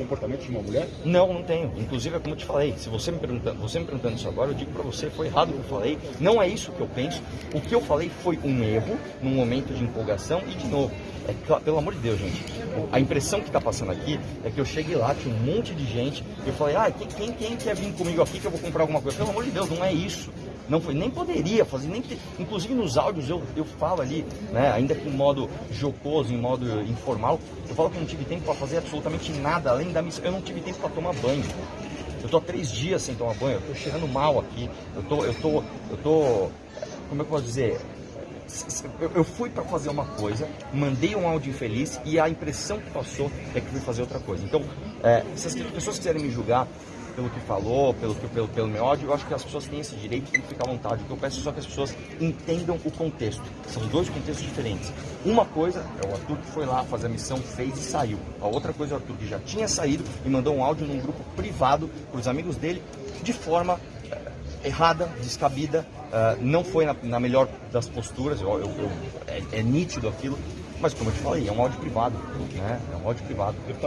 comportamento de uma mulher? Não, não tenho. Inclusive, é como eu te falei, se você me perguntando, você me perguntando isso agora, eu digo pra você, foi errado o que eu falei. Não é isso que eu penso. O que eu falei foi um erro, num momento de empolgação e de novo. É, pelo amor de Deus, gente. A impressão que tá passando aqui é que eu cheguei lá, tinha um monte de gente, e eu falei, ah, quem, quem, quer vir comigo aqui que eu vou comprar alguma coisa? Pelo amor de Deus, não é isso. Não foi, nem poderia fazer, nem ter- inclusive nos áudios eu, eu falo ali, né, ainda que em modo jocoso, em modo informal, eu falo que não tive tempo para fazer absolutamente nada, além eu não tive tempo para tomar banho. Eu tô há três dias sem tomar banho, eu tô cheirando mal aqui, eu tô, eu tô, eu tô, como é que eu posso dizer? Eu fui para fazer uma coisa, mandei um áudio infeliz e a impressão que passou é que fui fazer outra coisa. Então, é, se as pessoas quiserem me julgar pelo que falou, pelo, pelo, pelo meu ódio, eu acho que as pessoas têm esse direito, que ficar à vontade. O que eu peço é só que as pessoas entendam o contexto. São dois contextos diferentes. Uma coisa é o Arthur que foi lá fazer a missão, fez e saiu. A outra coisa é o Arthur que já tinha saído e mandou um áudio num grupo privado para os amigos dele de forma eh, errada, descabida, eh, não foi na, na melhor das posturas, eu, eu- eu- é, é nítido aquilo, mas como eu te falei, é um áudio privado, né? É um áudio privado.